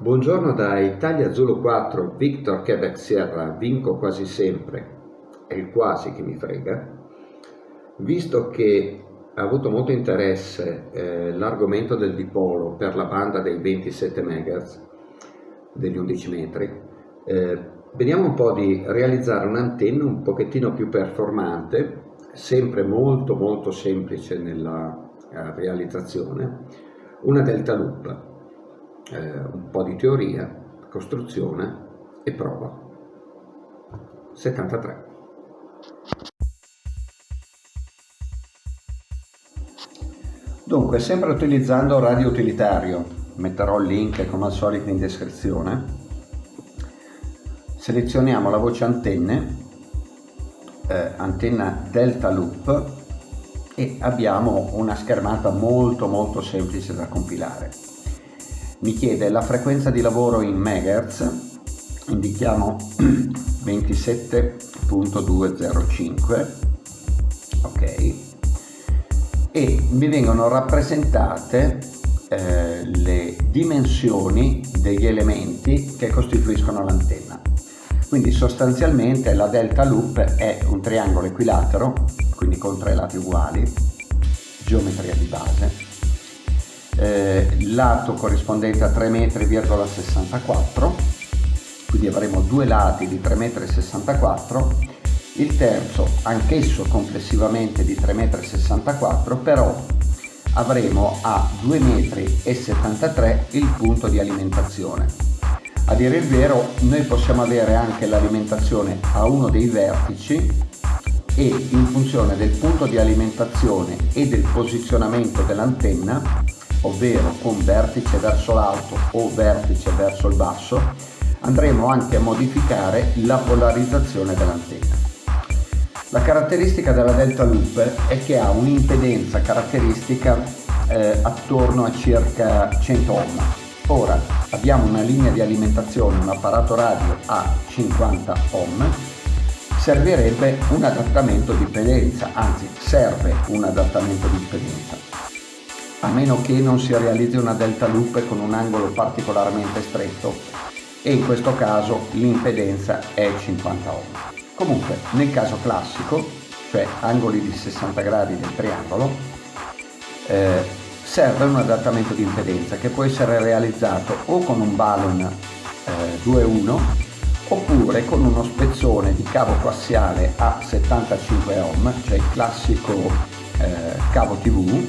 Buongiorno da Italia Zulu 4, Victor Quebec Sierra, vinco quasi sempre, è il quasi che mi frega, visto che ha avuto molto interesse eh, l'argomento del dipolo per la banda dei 27 MHz, degli 11 metri, eh, vediamo un po' di realizzare un'antenna un pochettino più performante, sempre molto molto semplice nella eh, realizzazione, una delta loop eh, un po' di teoria, costruzione e prova. 73. Dunque, sempre utilizzando radio utilitario, metterò il link come al solito in descrizione, selezioniamo la voce antenne, eh, antenna delta loop e abbiamo una schermata molto molto semplice da compilare mi chiede la frequenza di lavoro in megahertz? Indichiamo 27.205 ok. E mi vengono rappresentate eh, le dimensioni degli elementi che costituiscono l'antenna. Quindi sostanzialmente la delta loop è un triangolo equilatero quindi con tre lati uguali geometria di base eh, lato corrispondente a 3,64 m, quindi avremo due lati di 3,64 m, il terzo anch'esso complessivamente di 3,64 m, però avremo a 2,73 m il punto di alimentazione. A dire il vero noi possiamo avere anche l'alimentazione a uno dei vertici e in funzione del punto di alimentazione e del posizionamento dell'antenna ovvero con vertice verso l'alto o vertice verso il basso, andremo anche a modificare la polarizzazione dell'antenna. La caratteristica della delta loop è che ha un'impedenza caratteristica eh, attorno a circa 100 ohm. Ora abbiamo una linea di alimentazione, un apparato radio a 50 ohm, servirebbe un adattamento di impedenza, anzi serve un adattamento di impedenza a meno che non si realizzi una delta loop con un angolo particolarmente stretto e in questo caso l'impedenza è 50 ohm. Comunque nel caso classico, cioè angoli di 60 gradi del triangolo, eh, serve un adattamento di impedenza che può essere realizzato o con un balun eh, 2.1 oppure con uno spezzone di cavo coassiale a 75 ohm, cioè il classico eh, cavo TV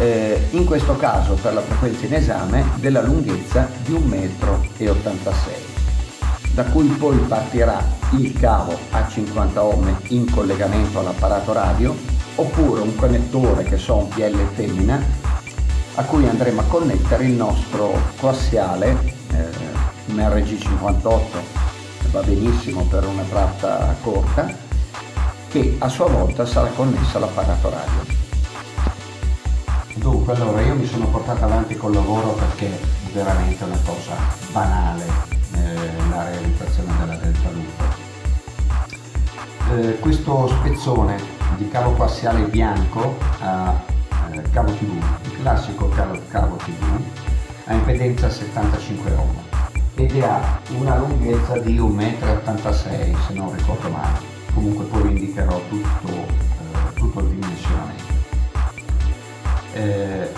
eh, in questo caso per la frequenza in esame della lunghezza di 1,86 m, da cui poi partirà il cavo a 50 ohm in collegamento all'apparato radio oppure un connettore che so un PL femmina a cui andremo a connettere il nostro coassiale eh, un RG58 va benissimo per una tratta corta che a sua volta sarà connessa all'apparato radio Dunque, allora io mi sono portato avanti col lavoro perché è veramente una cosa banale eh, la realizzazione della delta loop. Eh, questo spezzone di cavo coassiale bianco a eh, cavo TV, il classico cavo, cavo TV, ha impedenza 75 ohm ed ha una lunghezza di 1,86 m se non ricordo male. Comunque poi indicherò tutto, eh, tutto eh,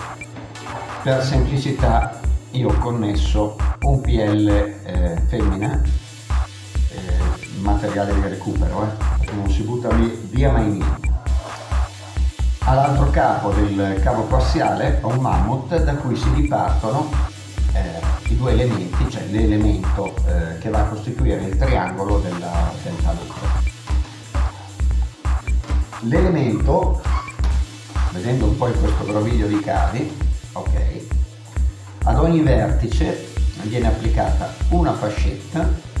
per semplicità io ho connesso un PL eh, femmina eh, materiale di recupero eh, non si butta via mai niente. All'altro capo del cavo coassiale ho un mammut da cui si dipartono eh, i due elementi cioè l'elemento eh, che va a costituire il triangolo della, del talucco l'elemento vedendo un po' in questo groviglio di cavi ok? Ad ogni vertice viene applicata una fascetta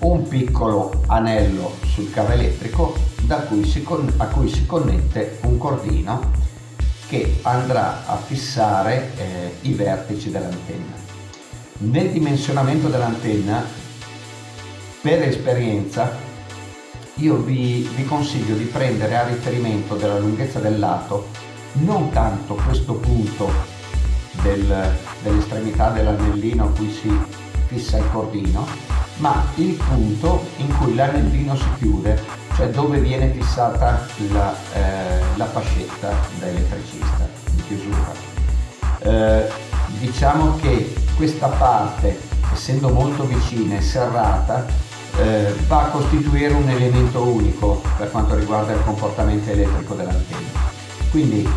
un piccolo anello sul cavo elettrico cui a cui si connette un cordino che andrà a fissare eh, i vertici dell'antenna. Nel dimensionamento dell'antenna per esperienza io vi, vi consiglio di prendere a riferimento della lunghezza del lato non tanto questo punto del, dell'estremità dell'anellino a cui si fissa il cordino, ma il punto in cui l'anellino si chiude, cioè dove viene fissata la, eh, la fascetta da elettricista in chiusura. Eh, diciamo che questa parte, essendo molto vicina e serrata, eh, va a costituire un elemento unico per quanto riguarda il comportamento elettrico dell'antenna. Quindi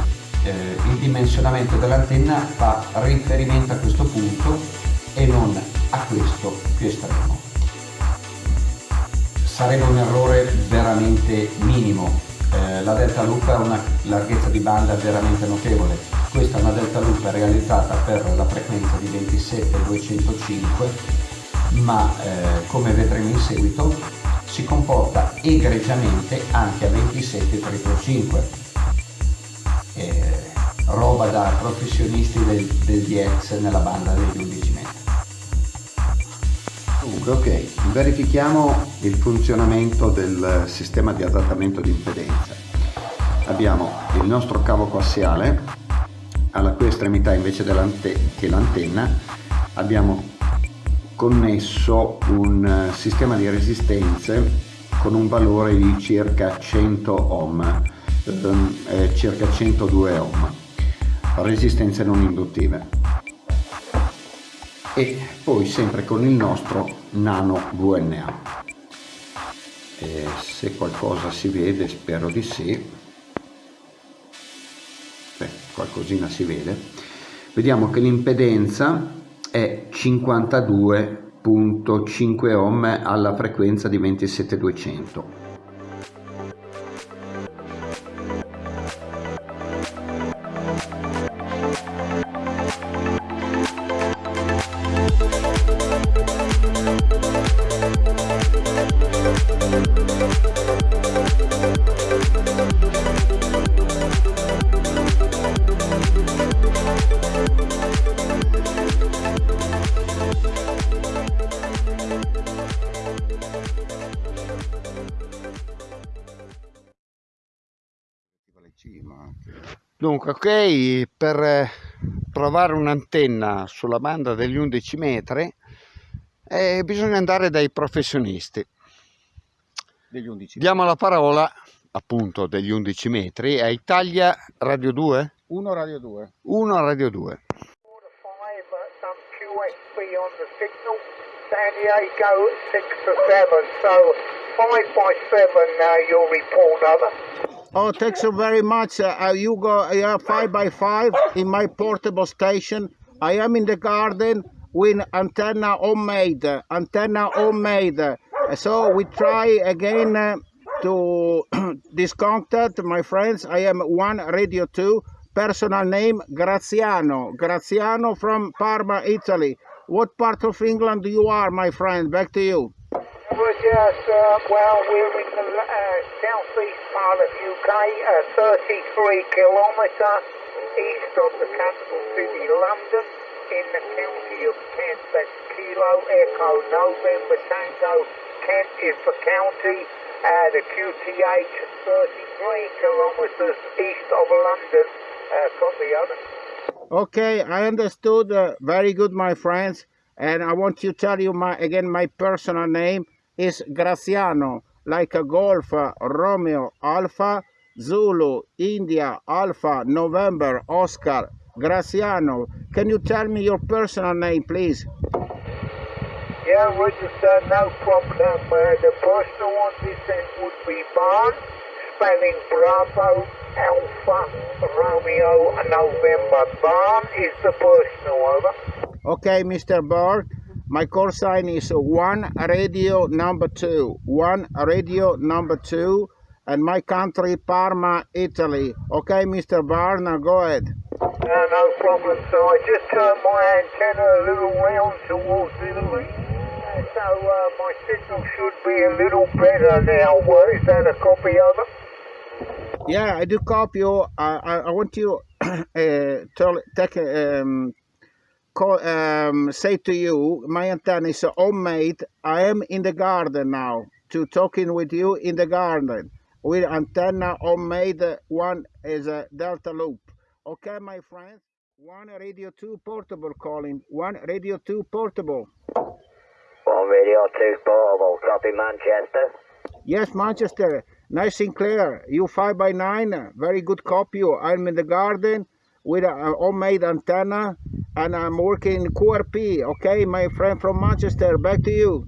eh, il dimensionamento dell'antenna fa riferimento a questo punto e non a questo più estremo. Sarebbe un errore veramente minimo, eh, la delta loop ha una larghezza di banda veramente notevole, questa è una delta loop realizzata per la frequenza di 27205 ma eh, come vedremo in seguito si comporta egregiamente anche a 27 5 eh, roba da professionisti del, del DX nella banda degli 11 metri. Dunque, ok, verifichiamo il funzionamento del sistema di adattamento di impedenza. Abbiamo il nostro cavo coassiale, alla cui estremità invece che l'antenna. Abbiamo connesso un eh, sistema di resistenze con un valore di circa 100 ohm, ehm, eh, circa 102 ohm, resistenze non induttive. E poi sempre con il nostro nano VNA. E se qualcosa si vede, spero di sì, Beh, qualcosina si vede, vediamo che l'impedenza è 52.5 ohm alla frequenza di 27200 Dunque, ok, per eh, provare un'antenna sulla banda degli 11 metri eh, bisogna andare dai professionisti. Degli 11 Diamo la parola appunto degli 11 metri a Italia Radio 2? 1 Radio 2. 1 Radio 2. San Diego 6 to 7, so 5 by 7 now you'll report over. Oh, thanks so very much. Uh, you go, you five by five in my portable station. I am in the garden with antenna homemade, antenna homemade. So we try again uh, to discontact my friends. I am one radio two. Personal name Graziano. Graziano from Parma, Italy. What part of England you are, my friend? Back to you. We're uh, well, we're in the uh, southeast part of UK, uh, 33 kilometres east of the capital city, London, in the county of Kent. That's Kilo Echo November Tango. Kent is the county. Uh, the QTH 33 kilometres east of London. Uh, copy over. Okay, I understood. Uh, very good, my friends. And I want to tell you my again my personal name is Graciano, like a golf, Romeo, Alpha, Zulu, India, Alpha, November, Oscar, Graciano. Can you tell me your personal name, please? Yeah, register, no problem. Uh, the personal one this would be Barn, spelling Bravo, Alpha, Romeo, November. Barn is the personal, over. Okay, Mr. Barr. My call sign is one radio number two. One radio number two. And my country, Parma, Italy. Okay, Mr. Barna, go ahead. No, no problem. So I just turned my antenna a little round towards Italy. So uh, my signal should be a little better now. Is that a copy of it? Yeah, I do copy you. I, I, I want you uh, to take um, um, say to you, my antenna is homemade. I am in the garden now, to talking with you in the garden. With antenna homemade, one is a delta loop. Okay, my friends? One Radio 2 portable calling. One Radio 2 portable. One Radio 2 portable, copy Manchester. Yes, Manchester. Nice and clear, You 5 by 9 Very good copy. I'm in the garden with a homemade antenna and I'm working QRP. Okay, my friend from Manchester. Back to you.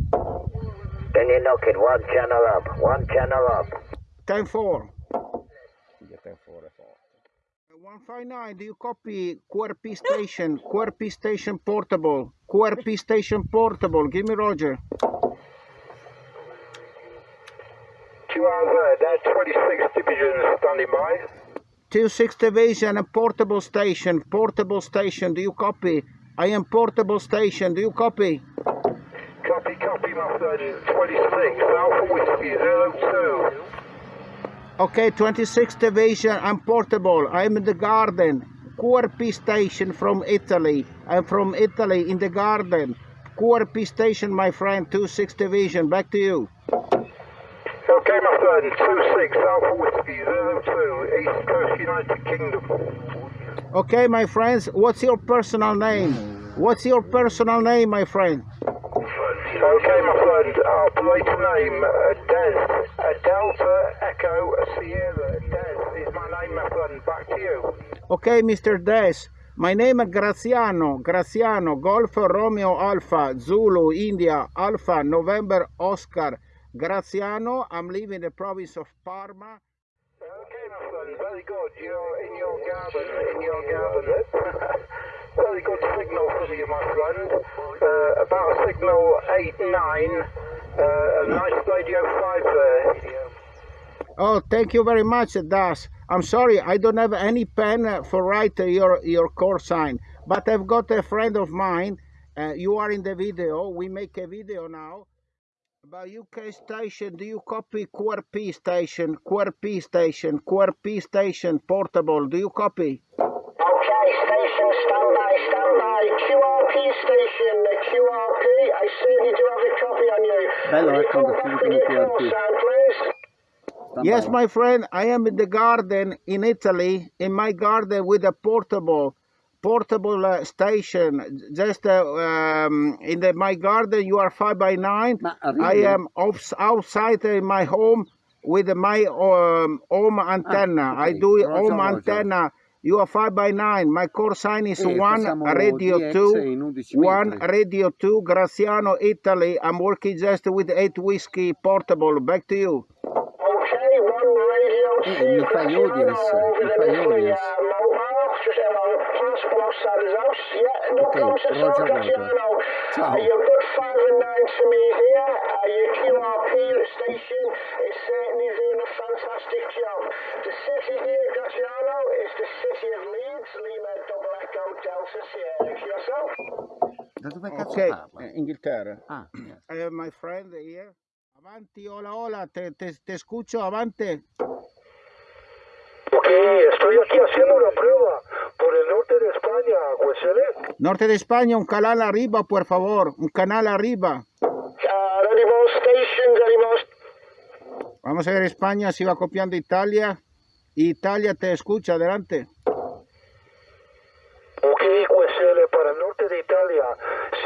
Then you knock it one channel up, one channel up. 10 4. 159, do you copy QRP station? QRP station portable. QRP station portable. Give me Roger. Two hours there, 26 division standing by. 26 division, a portable station. Portable station, do you copy? I am portable station, do you copy? Copy, copy, my friend. 26, Alpha Whiskey 02. Okay, 26 division, I'm portable. I'm in the garden. QRP station from Italy. I'm from Italy in the garden. QRP station, my friend, 26 division. Back to you. Okay, my friend. 26, Alpha Whiskey 02, East Coast United Kingdom. Okay, my friends, what's your personal name? What's your personal name, my friend? Okay, my friend. Our operator name, uh, Des. Uh, Delta Echo Sierra. Des is my name, my friend. Back to you. Okay, Mr. Des. My name is Graziano. Graziano, Golf Romeo Alpha, Zulu, India, Alpha, November, Oscar. Graziano, I'm living in the province of Parma. Okay, my friend. Very good. You're in your garden. In your garden. Very good signal for you, my friend. Uh, about signal 8 9. Uh, a nice radio 5 there. Oh, thank you very much, Das. I'm sorry, I don't have any pen uh, for write your your call sign, but I've got a friend of mine. Uh, you are in the video. We make a video now about UK station. Do you copy QRP station? QRP station. QRP station portable. Do you copy? Okay, station standby, standby. QRP station, uh, the QRP. I certainly do have a copy on you. Bello, Will you ecco, come da back subito with your call QRP. sign, please? Yes, my friend, I am in the garden in Italy, in my garden with a portable, portable uh, station. Just uh, um, in the, my garden, you are five by nine. Ma I am off, outside in my home with my um, home antenna. I ok. do Roger, home Roger. antenna. You are five by nine. My core sign is E one radio DX two. One metri. radio two, Graziano, Italy. I'm working just with eight whiskey portable. Back to you. Okay, one radio Eh, mi fai audience, mi fai Italy, audience. His house. Yeah, no Ok, problems at all, Roger, Roger. Graziano. Ciao. Uh, you've got five and nine to me here. Uh, your QRP station is certainly doing a fantastic job. The city here, Graziano, is the city of Leeds, Lima Double Echo Delta Sierra. Yourself? Da dove cazzo Ok, parla? eh, Inghilterra. Ah, yes. Uh, my friend here. Avanti, hola, hola, te, te, te escucho, avante. Ok, estoy aquí haciendo una prueba por el norte de España, Huesele. Norte de España, un canal arriba, por favor, un canal arriba. Vamos a ver España, si va copiando Italia. Italia te escucha, adelante. Ok, Huesele, para el norte de Italia.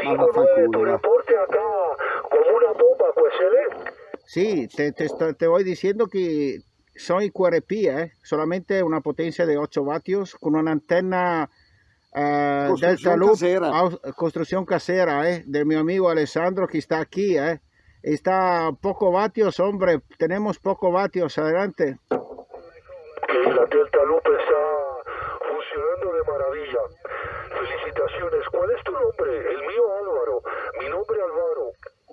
Vamos, 5-9, tu reporte acá como una bomba, Huesele. Sí, te, te, te voy diciendo que soy QRP, ¿eh? solamente una potencia de 8 vatios con una antenna eh, Construcción Delta Loop, casera. construcción casera, ¿eh? de mi amigo Alessandro que está aquí. ¿eh? Está poco vatios, hombre, tenemos poco vatios, adelante. Ok, la Delta Loop está funcionando de maravilla. Felicitaciones. ¿Cuál es tu nombre? El mío Álvaro. Mi nombre Álvaro.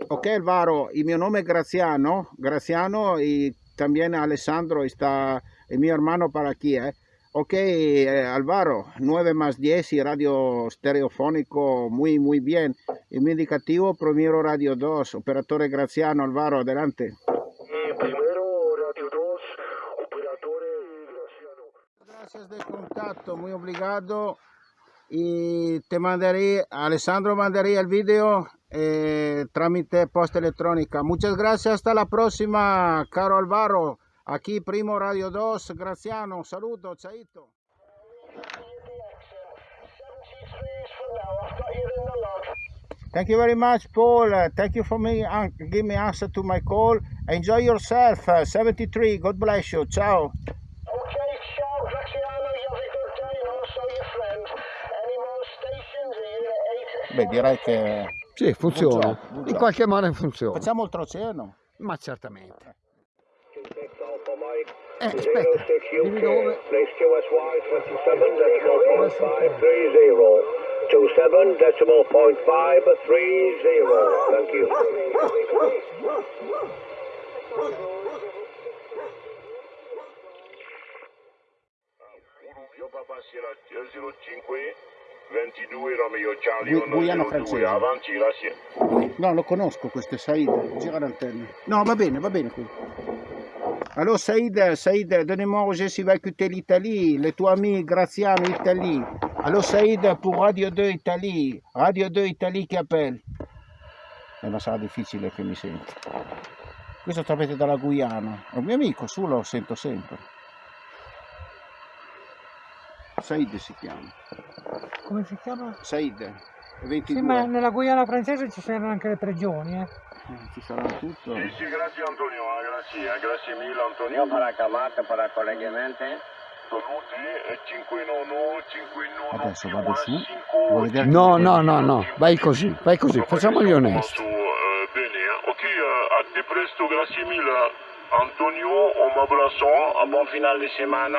Ok, Alvaro, y mi nombre es Graciano, Graciano y también Alessandro está, es mi hermano para aquí, ¿eh? Ok, eh, Alvaro, 9 más 10 y radio stereofónico, muy, muy bien. Y mi indicativo, primero radio 2, operador Graciano, Alvaro, adelante. Y primero Radio 2, operatore Graciano. Gracias de contacto, muy obligado. Y te mandaré, Alessandro mandaría el video eh, trámite posta electrónica. Muchas gracias, hasta la próxima, caro Alvaro. Aquí Primo Radio 2, Graciano, saludo, chaito. Thank you very much, Paul. Uh, thank you for me uh, give me answer to my call. Enjoy yourself. Uh, 73. God bless you. Ciao. Beh, direi che Sì, funziona. Good In qualche modo funziona. facciamo oltreoceano. Ma certamente. Eh, aspetta, dimmi dove. QSY 27 decimal point five three zero. Two seven decimal point five three zero. Thank you. Io papà Sierra 05 22 Romeo Charlie Gu- Guyana 102 francese. avanti grazie No, lo conosco questo Saïd. Gira l'antenne. No, va bene, va bene qui. Allora Saïd, Saïd, donnez-moi Roger si va écouter l'Italie, le tuoi amici Graziano Italie. Allora Saïd pour Radio 2 Italie, Radio 2 Italie che appelle. Eh, ma sarà difficile che mi senti. Questo sapete dalla Guyana. È un mio amico, su lo sento sempre. Saïd si chiama. Come si chiama? Saïd, 22. Sì, ma nella Guyana francese ci saranno anche le prigioni, eh. Eh, Ci sarà tutto. Sì, sì, grazie Antonio, eh, grazie, eh, grazie mille Antonio. Io para chiamata, para collegamento. Saluti e 591 591 Adesso vado su. 5 Vuoi vedere No, no, no, no. Vai così, vai così. Facciamo gli onesti. Bene, ok, a te presto, grazie mille Antonio, un abbraccio, Un buon finale di settimana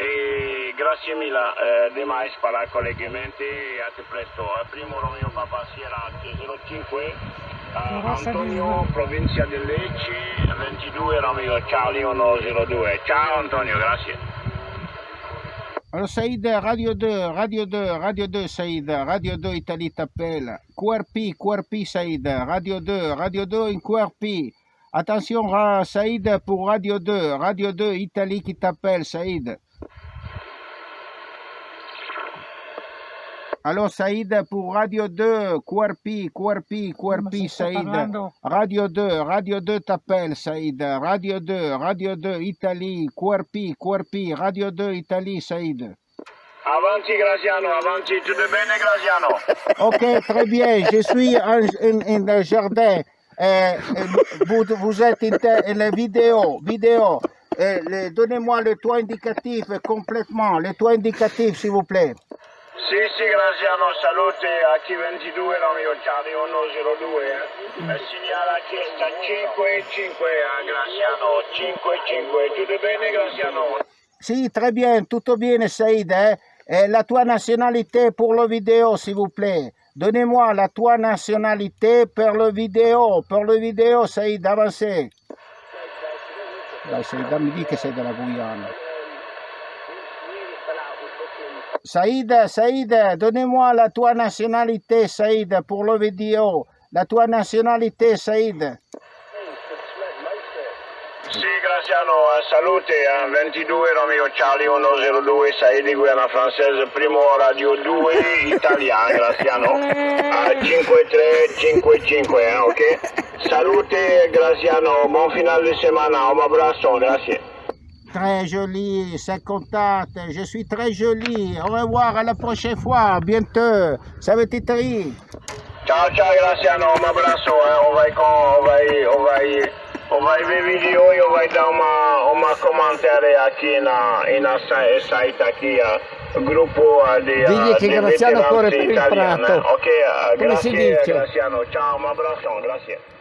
e grazie mille eh, di mais para collegamenti e a te presto. Eh, Primo Romeo Papa Sierra 05, eh, Rossa Antonio, provincia di Lecce, 22 Romeo Charlie 102. Ciao Antonio, grazie. Alors Saïd, Radio 2, Radio 2, Radio 2 Saïd, Radio 2 Italie t'appelle. QRP, QRP Saïd, Radio 2, Radio 2 in QRP. Attention Saïd pour Radio 2, Radio 2 Italie qui t'appelle Saïd. Alors Saïd pour Radio 2, QRP, QRP, Ma QRP si sta Saïd. Radio 2, Radio 2 t'appelle Saïd. Radio 2, Radio 2 Italie, QRP, QRP, Radio 2 Italie Saïd. Avanti Graziano, avanti, tutto bene Graziano? Ok, très bien. Je suis en, en- en le jardin. Euh, euh, vous, vous êtes in te- la vidéo. vidéo. Euh, Donnez-moi le toit indicatif complètement. Le toit indicatif, s'il vous plaît. Sì, sì, Graziano, salute a chi 22 Romeo Charlie 102, eh. Eh, Segnala chiesta 5-5 a Graziano, 5-5, tutto bene Graziano? Si, très bien. Tutto bene, Saïd. hein? Euh, la tua nationalité pour le vidéo, s'il vous plaît. Donnez-moi la tua nationalité per le vidéo. Per le vidéo, Saïd, avancez. Dai, Saïd, dammi di che sei della Guyana. Saïd, Saïd, donnez-moi la tua nationalité, Saïd, pour le vidéo. La tua nationalité, Saïd. Sì, Graziano, eh, salute a 22 Romeo Charlie 102, sei di Guiana francese, primo Radio 2 italiano, Graziano, a 5355, eh, ok? Salute Graziano, buon finale di settimana, un abbraccio, grazie. très jolie, c'est contente, je suis très jolie. Au revoir, à la prochaine fois, à bientôt. Savetitri. Ciao, ciao, Graciano, un abrazo, eh. Ovai con, ovai, ovai, ovai ver vídeo e ovai dar uma, uma comentária aqui na, na site aqui, gruppo di Digli che Graziano corre per il prato. Ok, eh, Come grazie, Graziano, ciao, un abrazo, grazie.